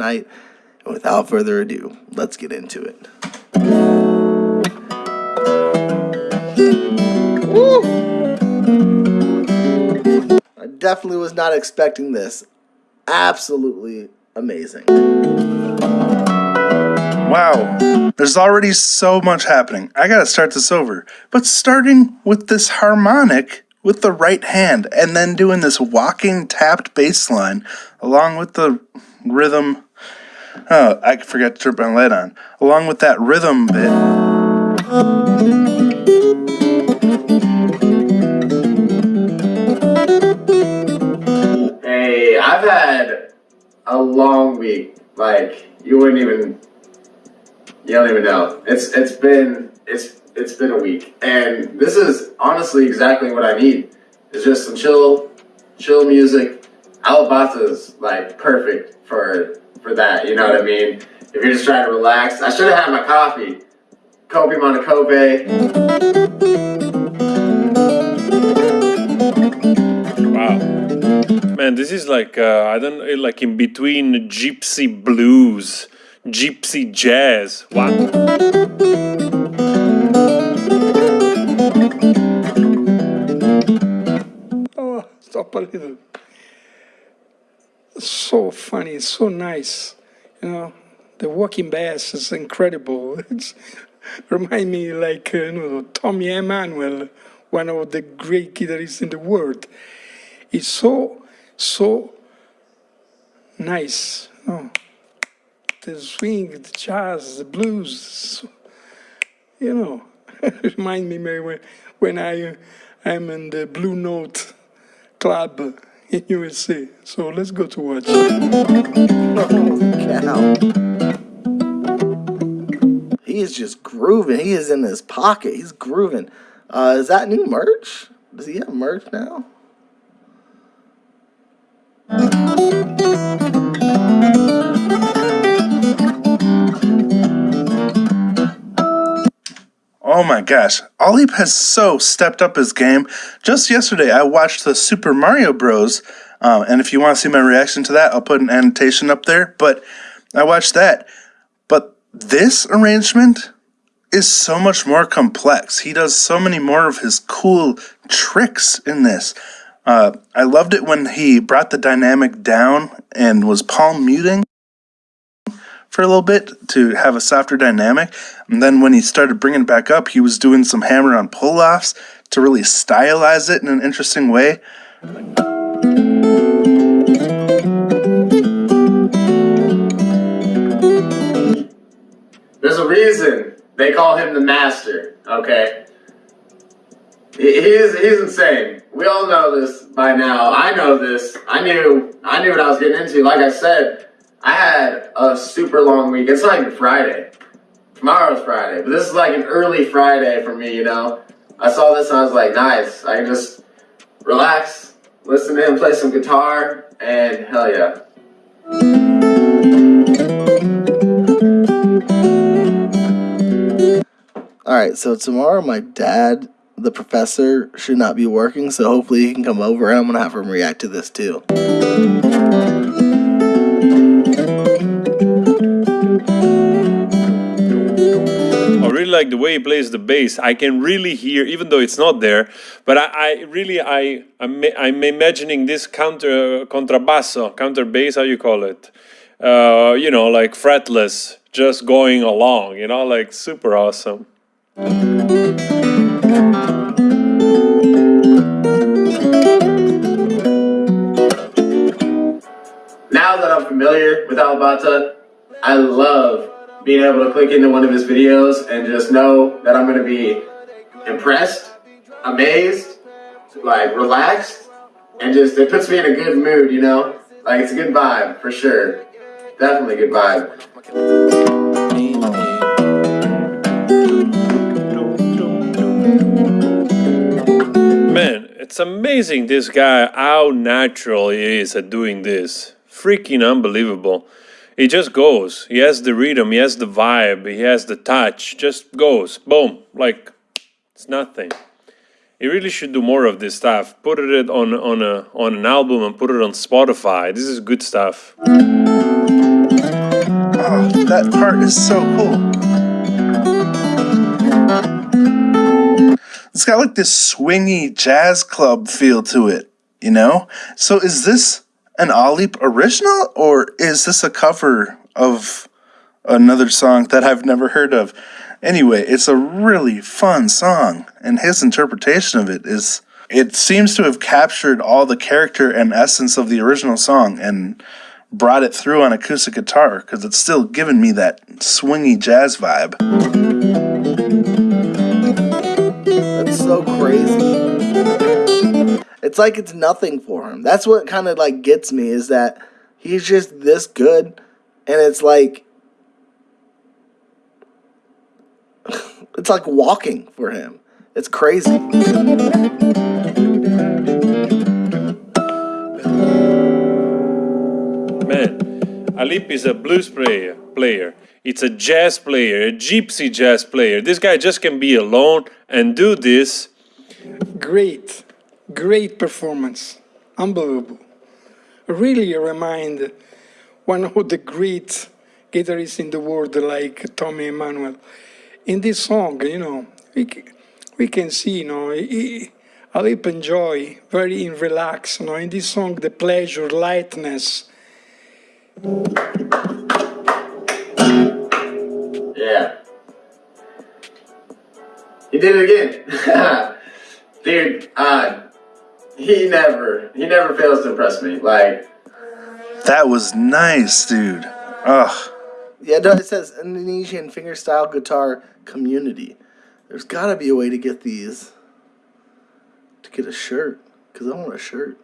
night. And without further ado, let's get into it. I definitely was not expecting this. Absolutely amazing. Wow, there's already so much happening. I gotta start this over. But starting with this harmonic with the right hand and then doing this walking tapped bass line along with the rhythm. Oh, I forgot to turn my light on. Along with that rhythm bit. Hey, I've had a long week. Like you wouldn't even, you don't even know. It's it's been it's it's been a week, and this is honestly exactly what I need. It's just some chill, chill music. Alip Ba Ta's like perfect for for that. You know what I mean? If you're just trying to relax, I should have had my coffee. Kobe Monacope. Wow. Man, this is like, uh, I don't like in between gypsy blues, gypsy jazz. What? Oh, stop a little. So funny, so nice. You know, the walking bass is incredible. It's remind me like uh, you know Tommy Emmanuel, one of the great guitarists in the world. It's so so nice. Know, the swing, the jazz, the blues, you know, remind me maybe when when I am in the Blue Note Club in USA. So let's go to watch. Cow. He is just grooving. He is in his pocket. He's grooving. Uh, is that new merch? Does he have merch now? Oh my gosh, Alip has so stepped up his game. Just yesterday, I watched the Super Mario Bros. Um, and if you want to see my reaction to that, I'll put an annotation up there. But I watched that. But this arrangement is so much more complex. He does so many more of his cool tricks in this. Uh, I loved it when he brought the dynamic down and was palm muting for a little bit to have a softer dynamic. And then when he started bringing it back up, he was doing some hammer on pull offs to really stylize it in an interesting way. There's a reason they call him the master, okay? He's, he's insane. We all know this by now. I know this. I knew I knew what I was getting into. Like I said, I had a super long week. It's not even Friday. Tomorrow's Friday, but this is like an early Friday for me, you know? I saw this and I was like, nice. I can just relax, listen to him play some guitar, and hell yeah. All right, so tomorrow my dad, the professor, should not be working, so hopefully he can come over and I'm gonna have him react to this too. I really like the way he plays the bass. I can really hear, even though it's not there, but I, I really, I, I'm, I'm imagining this counter, contrabasso, counter bass, how you call it? Uh, you know, like fretless, just going along, you know, like super awesome. now that I'm familiar with Alip Ba Ta, I love being able to click into one of his videos and just know that I'm going to be impressed, amazed, like relaxed, and just it puts me in a good mood, you know? Like it's a good vibe for sure. Definitely good vibe. Man, it's amazing this guy, how natural he is at doing this. Freaking unbelievable. He just goes. He has the rhythm. He has the vibe. He has the touch. Just goes. Boom. Like it's nothing. He really should do more of this stuff. Put it on on a on an album and put it on Spotify. This is good stuff. Oh, that part is so cool. It's got like this swingy jazz club feel to it, you know? So is this an Alip original or is this a cover of another song that I've never heard of? Anyway, it's a really fun song and his interpretation of it is it seems to have captured all the character and essence of the original song and brought it through on acoustic guitar because it's still giving me that swingy jazz vibe. That's so crazy. It's like it's nothing for him. That's what kind of like gets me is that he's just this good, and it's like it's like walking for him. It's crazy. Man, Alip is a blues player. Player. It's a jazz player, a gypsy jazz player. This guy just can be alone and do this. Great, great performance. Unbelievable. Really remind one of the great guitarists in the world like Tommy Emmanuel. In this song, you know, we, we can see, you know, he, Alip enjoy, very in relax, you know, in this song, the pleasure, lightness, Yeah. He did it again. Dude, uh, he never, he never fails to impress me. Like, That was nice, dude. Ugh. Yeah, no, it says Indonesian fingerstyle guitar community. There's got to be a way to get these to get a shirt because I want a shirt.